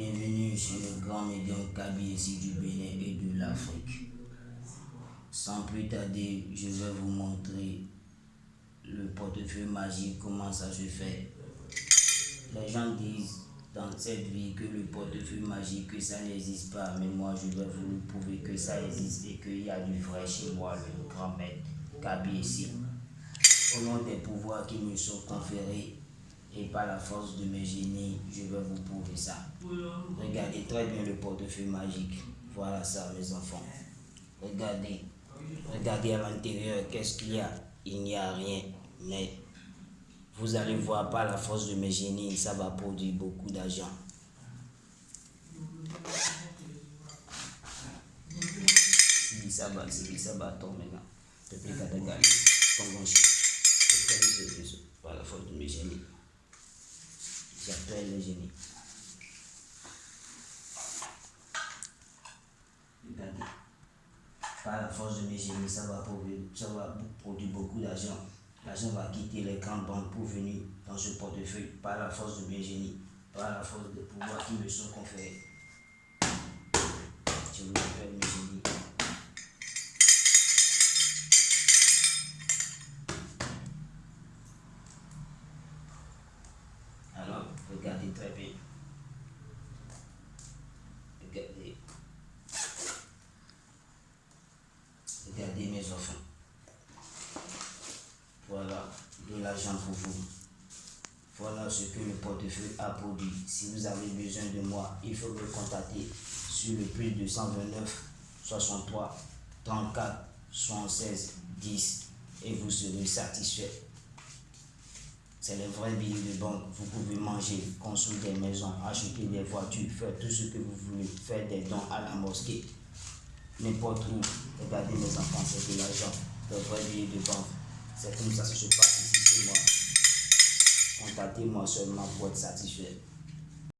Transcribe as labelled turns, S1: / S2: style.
S1: Bienvenue chez le grand médium Kabi ici du Bénin et de l'Afrique. Sans plus tarder, je vais vous montrer le portefeuille magique, comment ça se fait. Les gens disent dans cette vie que le portefeuille magique, que ça n'existe pas, mais moi je vais vous prouver que ça existe et qu'il y a du vrai chez moi, le grand maître Kabi ici. Au nom des pouvoirs qui me sont conférés, et par la force de mes génies, je vais vous prouver ça. Regardez très bien le portefeuille magique. Voilà ça, mes enfants. Regardez. Regardez à l'intérieur, qu'est-ce qu'il y a? Il n'y a rien. Mais vous allez voir par la force de mes génies, ça va produire beaucoup d'argent. Si ça va, si ça va tomber maintenant. Depuis Katagali, par la force de mes génies. J'appelle le génie. Par la force de mes génies, ça va produire, ça produire beaucoup d'argent. L'argent va quitter les grandes banques pour venir dans ce portefeuille par la force de mes génies, par la force des pouvoirs qui me sont conférés. Je vous appelle mes génies. Regardez très bien. Regardez. Regardez mes enfants. Voilà de pour vous. Voilà ce que le portefeuille a produit. Si vous avez besoin de moi, il faut me contacter sur le plus 229 63 34 76 10 et vous serez satisfait. C'est les vrais billets de banque. Vous pouvez manger, construire des maisons, acheter des voitures, faire tout ce que vous voulez, faire des dons à la mosquée. N'importe où. Regardez mes enfants, c'est de l'argent. Les vrais billets de banque. C'est comme ça que se passe ici chez moi. Contactez-moi seulement pour être satisfait.